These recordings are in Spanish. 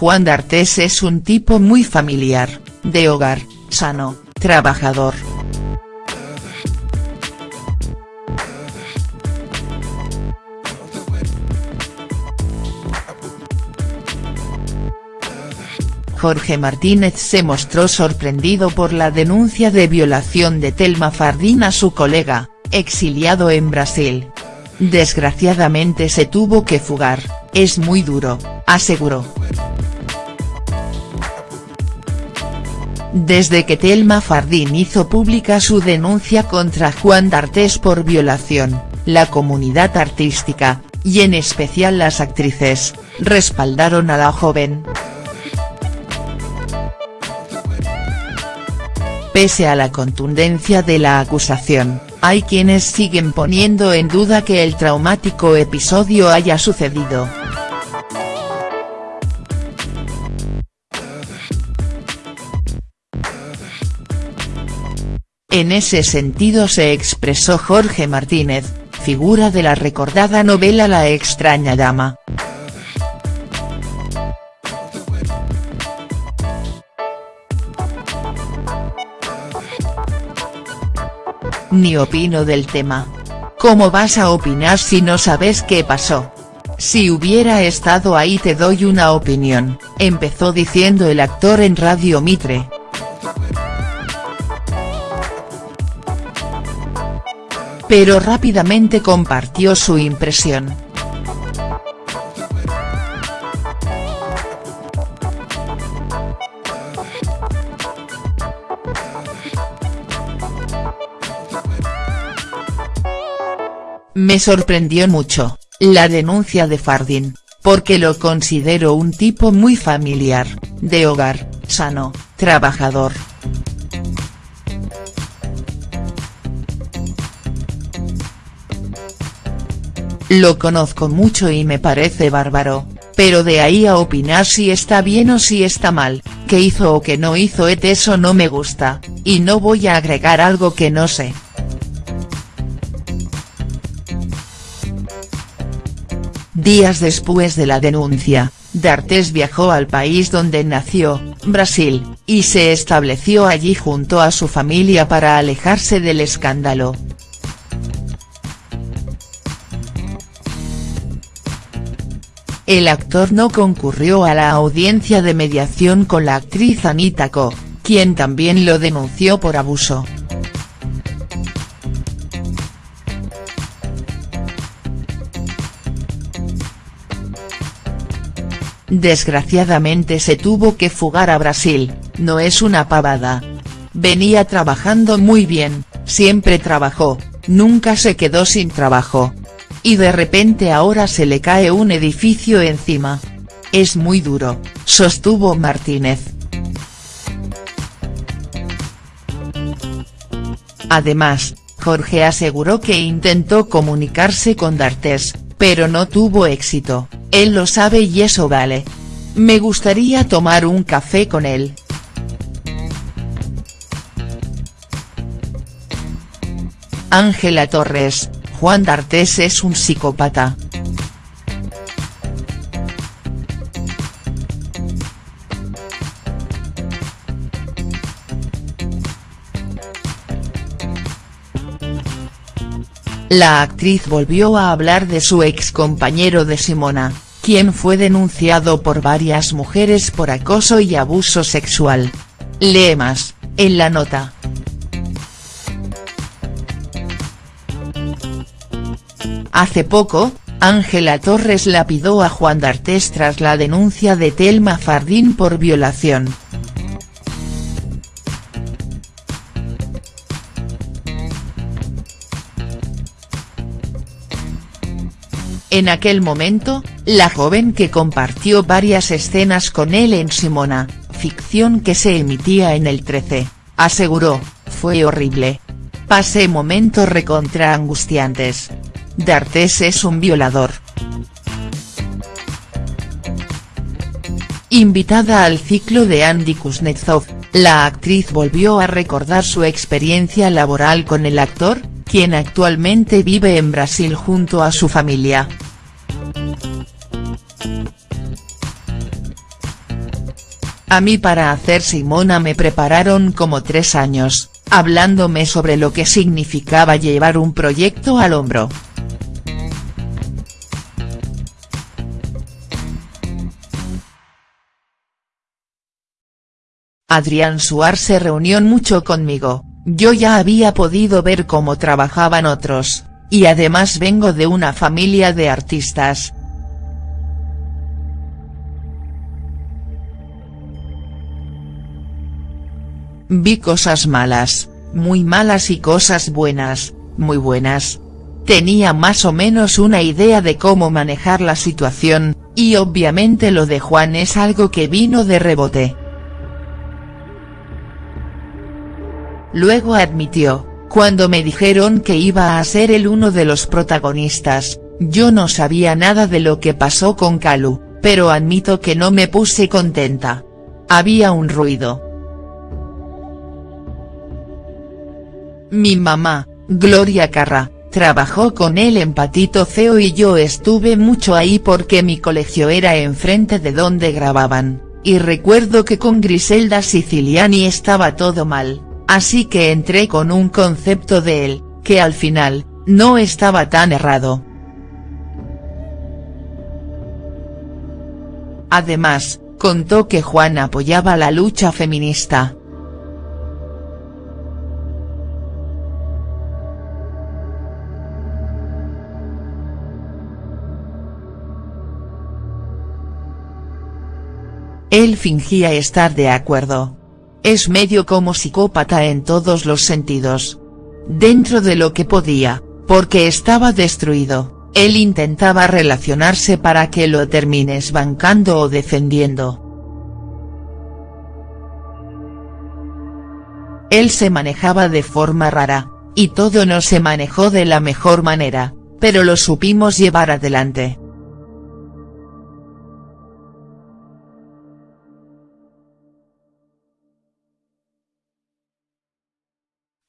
Juan D'Artes es un tipo muy familiar, de hogar, sano, trabajador. Jorge Martínez se mostró sorprendido por la denuncia de violación de Telma Fardín a su colega, exiliado en Brasil. Desgraciadamente se tuvo que fugar, es muy duro, aseguró. Desde que Telma Fardín hizo pública su denuncia contra Juan D'Artes por violación, la comunidad artística, y en especial las actrices, respaldaron a la joven. Pese a la contundencia de la acusación, hay quienes siguen poniendo en duda que el traumático episodio haya sucedido. En ese sentido se expresó Jorge Martínez, figura de la recordada novela La extraña dama. Ni opino del tema. ¿Cómo vas a opinar si no sabes qué pasó? Si hubiera estado ahí te doy una opinión, empezó diciendo el actor en Radio Mitre. Pero rápidamente compartió su impresión. Me sorprendió mucho, la denuncia de Fardin, porque lo considero un tipo muy familiar, de hogar, sano, trabajador. Lo conozco mucho y me parece bárbaro, pero de ahí a opinar si está bien o si está mal, qué hizo o qué no hizo et eso no me gusta, y no voy a agregar algo que no sé. Días después de la denuncia, D'Artes viajó al país donde nació, Brasil, y se estableció allí junto a su familia para alejarse del escándalo. El actor no concurrió a la audiencia de mediación con la actriz Anita Ko, quien también lo denunció por abuso. Desgraciadamente se tuvo que fugar a Brasil, no es una pavada. Venía trabajando muy bien, siempre trabajó, nunca se quedó sin trabajo. Y de repente ahora se le cae un edificio encima. Es muy duro, sostuvo Martínez. Además, Jorge aseguró que intentó comunicarse con D'Artes, pero no tuvo éxito. Él lo sabe y eso vale. Me gustaría tomar un café con él. Ángela Torres, Juan D'Artes es un psicópata. La actriz volvió a hablar de su ex compañero de Simona, quien fue denunciado por varias mujeres por acoso y abuso sexual. Lee más, en la nota. Hace poco, Ángela Torres lapidó a Juan D'Artes tras la denuncia de Telma Fardín por violación. En aquel momento, la joven que compartió varias escenas con él en Simona, ficción que se emitía en el 13, aseguró, fue horrible. Pasé momentos recontra angustiantes. D'Artes es un violador. Invitada al ciclo de Andy Kuznetsov, la actriz volvió a recordar su experiencia laboral con el actor, quien actualmente vive en Brasil junto a su familia. A mí para hacer Simona me prepararon como tres años, hablándome sobre lo que significaba llevar un proyecto al hombro. Adrián Suar se reunió mucho conmigo, yo ya había podido ver cómo trabajaban otros, y además vengo de una familia de artistas, Vi cosas malas, muy malas y cosas buenas, muy buenas. Tenía más o menos una idea de cómo manejar la situación, y obviamente lo de Juan es algo que vino de rebote. Luego admitió, cuando me dijeron que iba a ser el uno de los protagonistas, yo no sabía nada de lo que pasó con Calu, pero admito que no me puse contenta. Había un ruido. Mi mamá, Gloria Carra, trabajó con él en Patito Feo y yo estuve mucho ahí porque mi colegio era enfrente de donde grababan, y recuerdo que con Griselda Siciliani estaba todo mal, así que entré con un concepto de él, que al final, no estaba tan errado. Además, contó que Juan apoyaba la lucha feminista, Él fingía estar de acuerdo. Es medio como psicópata en todos los sentidos. Dentro de lo que podía, porque estaba destruido, él intentaba relacionarse para que lo termines bancando o defendiendo. Él se manejaba de forma rara, y todo no se manejó de la mejor manera, pero lo supimos llevar adelante.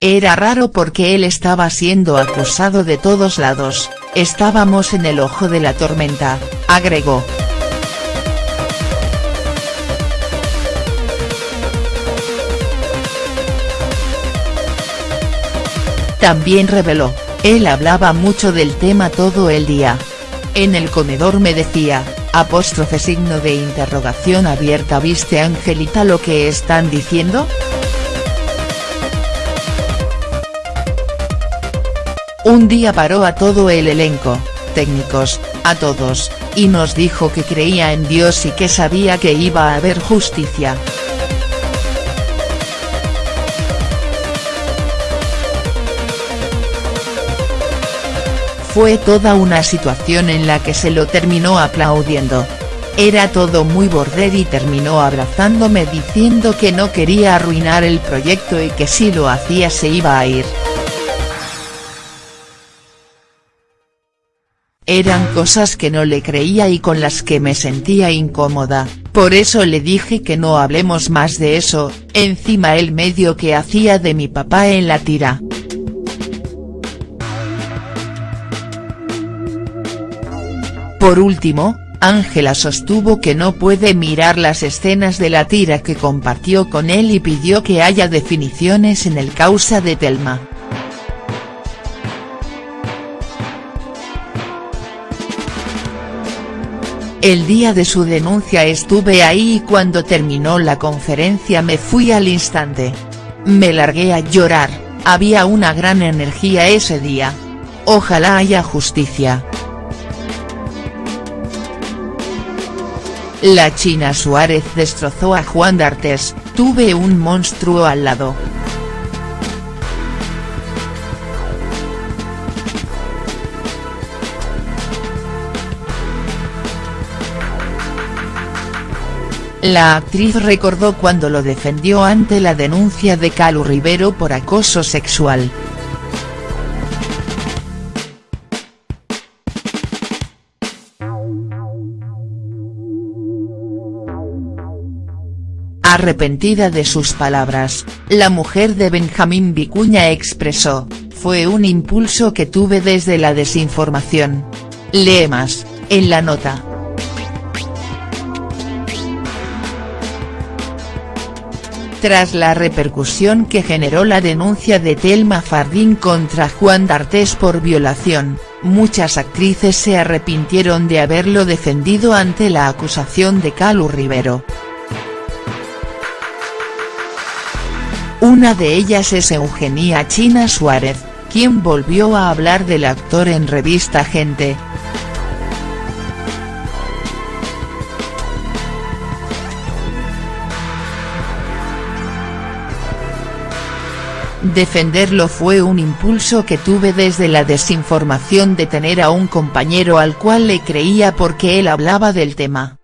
Era raro porque él estaba siendo acusado de todos lados, estábamos en el ojo de la tormenta, agregó. También reveló, él hablaba mucho del tema todo el día. En el comedor me decía, apóstrofe signo de interrogación abierta ¿viste Angelita lo que están diciendo?. Un día paró a todo el elenco, técnicos, a todos, y nos dijo que creía en Dios y que sabía que iba a haber justicia. Fue toda una situación en la que se lo terminó aplaudiendo. Era todo muy border y terminó abrazándome diciendo que no quería arruinar el proyecto y que si lo hacía se iba a ir. Eran cosas que no le creía y con las que me sentía incómoda, por eso le dije que no hablemos más de eso, encima el medio que hacía de mi papá en la tira. Por último, Ángela sostuvo que no puede mirar las escenas de la tira que compartió con él y pidió que haya definiciones en el causa de Telma. El día de su denuncia estuve ahí y cuando terminó la conferencia me fui al instante. Me largué a llorar, había una gran energía ese día. Ojalá haya justicia. La China Suárez destrozó a Juan D'Artes, tuve un monstruo al lado. La actriz recordó cuando lo defendió ante la denuncia de Calu Rivero por acoso sexual. Arrepentida de sus palabras, la mujer de Benjamín Vicuña expresó, fue un impulso que tuve desde la desinformación. Lee más, en la nota. Tras la repercusión que generó la denuncia de Telma Fardín contra Juan D'Artés por violación, muchas actrices se arrepintieron de haberlo defendido ante la acusación de Calu Rivero. Una de ellas es Eugenia China Suárez, quien volvió a hablar del actor en revista Gente, Defenderlo fue un impulso que tuve desde la desinformación de tener a un compañero al cual le creía porque él hablaba del tema.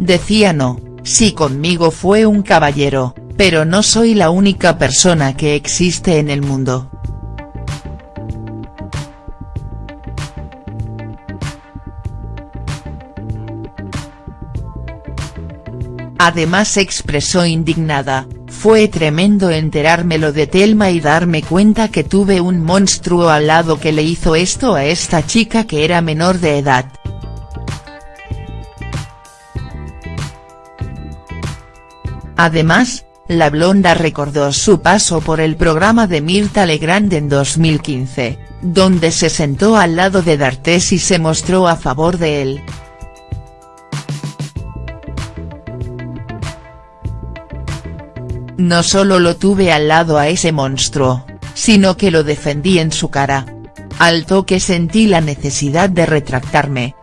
Decía no, sí conmigo fue un caballero, pero no soy la única persona que existe en el mundo. Además expresó indignada, fue tremendo enterármelo de Telma y darme cuenta que tuve un monstruo al lado que le hizo esto a esta chica que era menor de edad. Además, la blonda recordó su paso por el programa de Mirta Legrand en 2015, donde se sentó al lado de D'Artés y se mostró a favor de él. No solo lo tuve al lado a ese monstruo, sino que lo defendí en su cara. Al toque sentí la necesidad de retractarme,